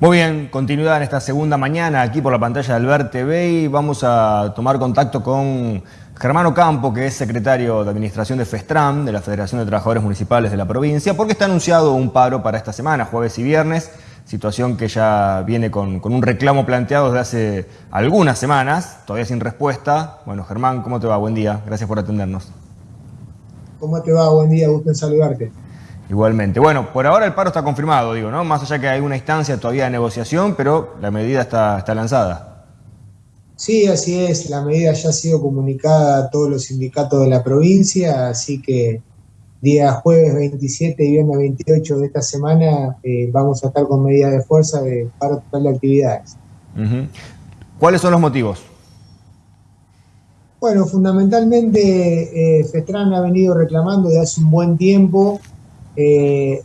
Muy bien, continuidad en esta segunda mañana aquí por la pantalla de Albert TV y vamos a tomar contacto con Germano Campo, que es secretario de Administración de FESTRAM, de la Federación de Trabajadores Municipales de la provincia, porque está anunciado un paro para esta semana, jueves y viernes, situación que ya viene con, un reclamo planteado desde hace algunas semanas, todavía sin respuesta. Bueno, Germán, ¿cómo te va? Buen día, gracias por atendernos. ¿Cómo te va? Buen día, gusto en saludarte. Igualmente. Bueno, por ahora el paro está confirmado, digo, ¿no? Más allá que hay una instancia todavía de negociación, pero la medida está, está lanzada. Sí, así es. La medida ya ha sido comunicada a todos los sindicatos de la provincia, así que día jueves 27 y viernes 28 de esta semana eh, vamos a estar con medidas de fuerza de paro total de actividades. ¿Cuáles son los motivos? Bueno, fundamentalmente eh, Festran ha venido reclamando de hace un buen tiempo eh,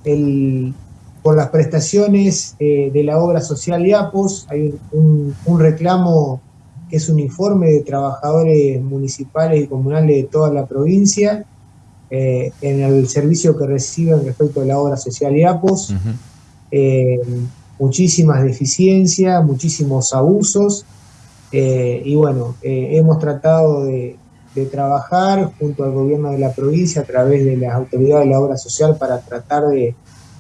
por las prestaciones eh, de la obra social IAPOS, hay un, reclamo que es un informe de trabajadores municipales y comunales de toda la provincia eh, en el servicio que reciben respecto a la obra social IAPOS. muchísimas deficiencias, muchísimos abusos y bueno, hemos tratado de, de trabajar junto al gobierno de la provincia a través de las autoridades de la obra social para tratar de,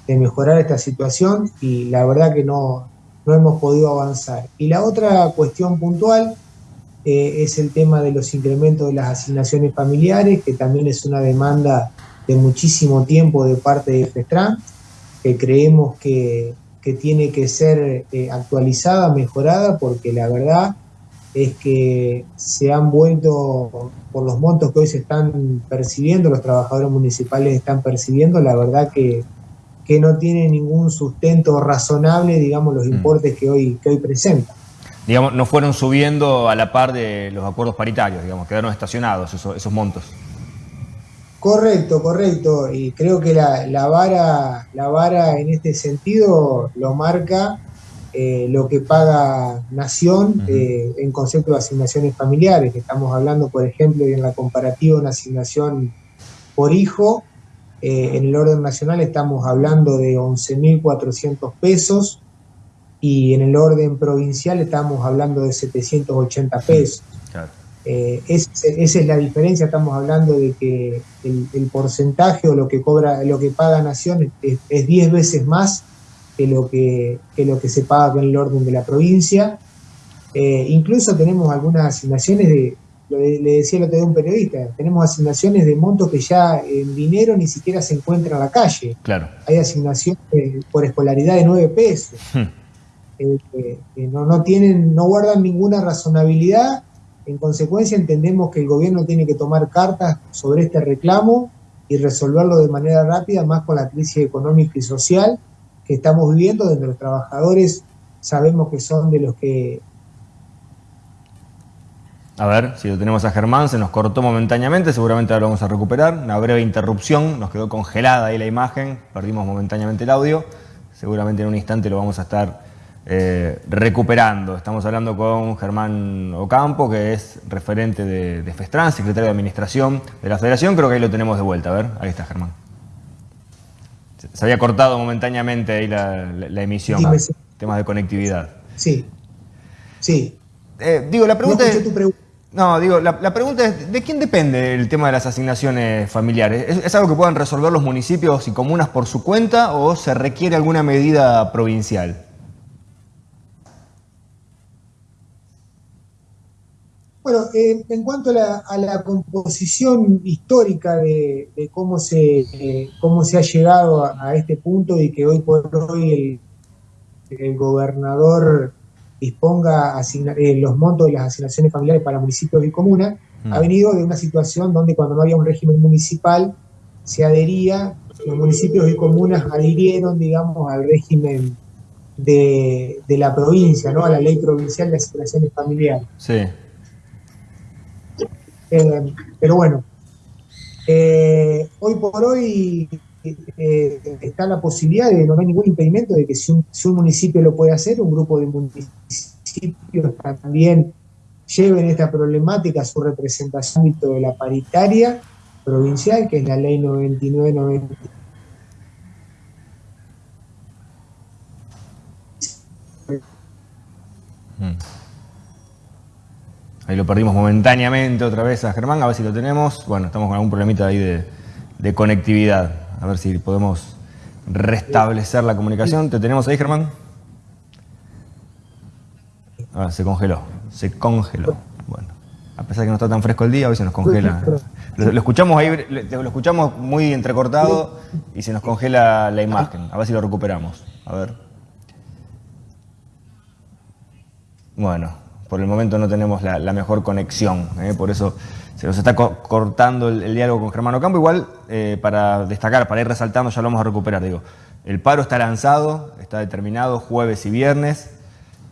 mejorar esta situación y la verdad que no, no, hemos podido avanzar. Y la otra cuestión puntual eh, es el tema de los incrementos de las asignaciones familiares, que también es una demanda de muchísimo tiempo de parte de FESTRAN, que creemos que, tiene que ser eh, actualizada, mejorada, porque la verdad es que se han vuelto, por los montos que hoy se están percibiendo, los trabajadores municipales están percibiendo, la verdad que, que no tiene ningún sustento razonable, digamos, los mm. importes que hoy, que hoy presentan. Digamos, no fueron subiendo a la par de los acuerdos paritarios, digamos, quedaron estacionados esos, esos montos. Correcto, correcto. Y creo que la, la, vara, la vara en este sentido lo marca eh, lo que paga Nación eh, en concepto de asignaciones familiares, estamos hablando, por ejemplo, en la comparativa una asignación por hijo, eh, en el orden nacional estamos hablando de 11.400 pesos y en el orden provincial estamos hablando de 780 pesos. esa es la diferencia, estamos hablando de que el, porcentaje o lo que cobra, lo que paga Nación es 10 veces más que lo que, lo que se paga con el orden de la provincia. Eh, incluso tenemos algunas asignaciones de, le decía lo que de un periodista, tenemos asignaciones de montos que ya en dinero ni siquiera se encuentran en la calle. Claro. Hay asignaciones por escolaridad de 9 pesos. Hmm. Eh, no, no, tienen, no guardan ninguna razonabilidad. En consecuencia, entendemos que el gobierno tiene que tomar cartas sobre este reclamo y resolverlo de manera rápida, más con la crisis económica y social que estamos viviendo, donde los trabajadores sabemos que son de los que... A ver, si lo tenemos a Germán, se nos cortó momentáneamente, seguramente ahora lo vamos a recuperar. Una breve interrupción, nos quedó congelada ahí la imagen, perdimos momentáneamente el audio. Seguramente en un instante lo vamos a estar eh, recuperando. Estamos hablando con Germán Ocampo, que es referente de, de FESTRAN, secretario de Administración de la Federación. Creo que ahí lo tenemos de vuelta. A ver, ahí está Germán. Se había cortado momentáneamente ahí la, emisión. Temas de conectividad. Sí. Sí. Eh, digo, la pregunta es. No, digo, la, pregunta es, ¿de quién depende el tema de las asignaciones familiares? ¿Es, algo que puedan resolver los municipios y comunas por su cuenta o se requiere alguna medida provincial? Bueno, eh, en cuanto a la, composición histórica de, cómo, se, cómo se ha llegado a, este punto y que hoy por hoy el, gobernador disponga eh, los montos de las asignaciones familiares para municipios y comunas, mm. ha venido de una situación donde cuando no había un régimen municipal se adhería, los municipios y comunas adhirieron, digamos, al régimen de, de la provincia, ¿no? a la ley provincial de asignaciones familiares. Sí. Eh, pero bueno, eh, hoy por hoy eh, está la posibilidad de no hay ningún impedimento de que si un, municipio lo puede hacer, un grupo de municipios también lleven esta problemática a su representación ámbito de la paritaria provincial, que es la ley 9990 Mm. Ahí lo perdimos momentáneamente otra vez a Germán, a ver si lo tenemos. Bueno, estamos con algún problemita ahí de, conectividad. A ver si podemos restablecer la comunicación. ¿Te tenemos ahí, Germán? Ah, se congeló, se congeló. Bueno, a pesar de que no está tan fresco el día, hoy se nos congela. Lo, escuchamos ahí, lo escuchamos muy entrecortado y se nos congela la imagen. A ver si lo recuperamos. A ver. Bueno, por el momento no tenemos la, mejor conexión, ¿eh? por eso se nos está cortando el, diálogo con Germano Campo. Igual, eh, para destacar, para ir resaltando, ya lo vamos a recuperar. Digo, el paro está lanzado, está determinado jueves y viernes.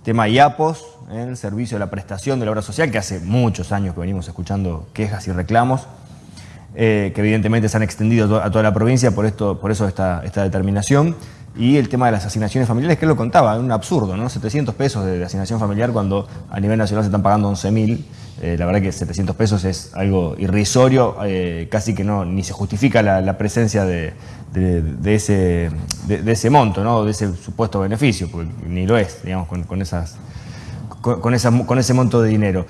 Tema IAPOS, ¿eh? el servicio de la prestación de la obra social, que hace muchos años que venimos escuchando quejas y reclamos, que evidentemente se han extendido a toda la provincia, por, esto, por eso esta, esta determinación y el tema de las asignaciones familiares, que lo contaba, un absurdo, ¿no? 700 pesos de, asignación familiar cuando a nivel nacional se están pagando 11.000. Eh, la verdad que 700 pesos es algo irrisorio, eh, casi que no ni se justifica la, presencia de, ese, de, ese monto, ¿no? de ese supuesto beneficio, porque ni lo es, digamos, con, esas, con, con ese monto de dinero.